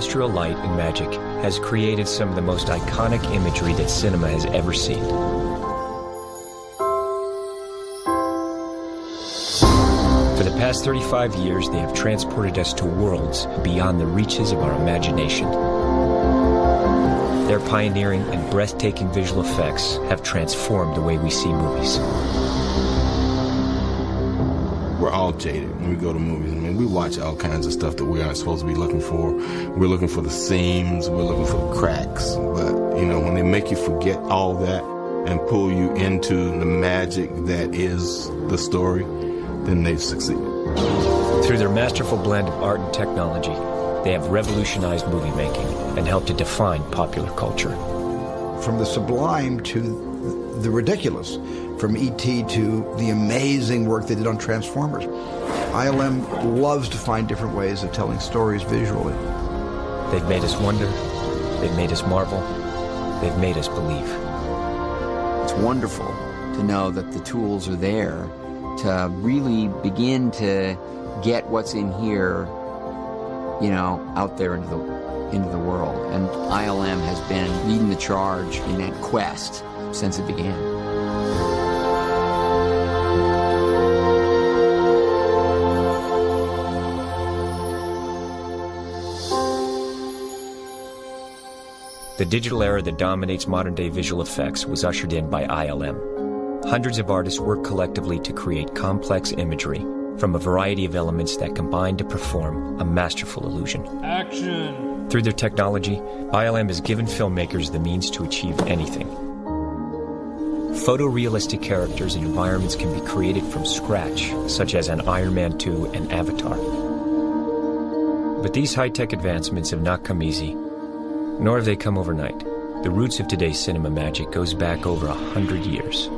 industrial light and magic has created some of the most iconic imagery that cinema has ever seen. For the past 35 years, they have transported us to worlds beyond the reaches of our imagination. Their pioneering and breathtaking visual effects have transformed the way we see movies. We're all jaded when we go to movies. I mean, we watch all kinds of stuff that we aren't supposed to be looking for. We're looking for the seams, we're looking for the cracks. But, you know, when they make you forget all that and pull you into the magic that is the story, then they've succeeded. Through their masterful blend of art and technology, they have revolutionized movie making and helped to define popular culture. From the sublime to the ridiculous, from E.T. to the amazing work they did on Transformers. ILM loves to find different ways of telling stories visually. They've made us wonder, they've made us marvel, they've made us believe. It's wonderful to know that the tools are there to really begin to get what's in here, you know, out there into the into the world. And ILM has been leading the charge in that quest since it began. The digital era that dominates modern day visual effects was ushered in by ILM. Hundreds of artists work collectively to create complex imagery from a variety of elements that combine to perform a masterful illusion. Action! Through their technology, ILM has given filmmakers the means to achieve anything. Photorealistic characters and environments can be created from scratch, such as on Iron Man 2 and Avatar. But these high-tech advancements have not come easy, nor have they come overnight. The roots of today's cinema magic goes back over a hundred years.